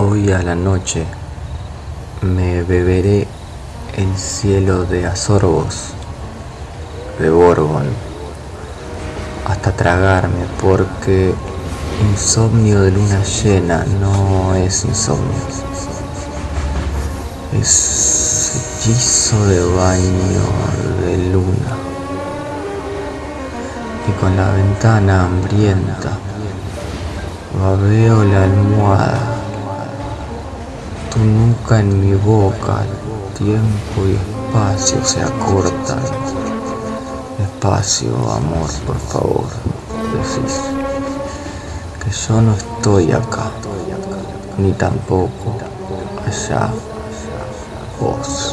hoy a la noche me beberé el cielo de Azorbos, de Borgon, hasta tragarme, porque insomnio de luna llena no es insomnio, es hechizo de baño de luna. Y con la ventana hambrienta, babeo la almohada tu nuca en mi boca, tiempo y espacio se acortan. Espacio, amor, por favor, decís que yo no estoy acá, ni tampoco allá, vos.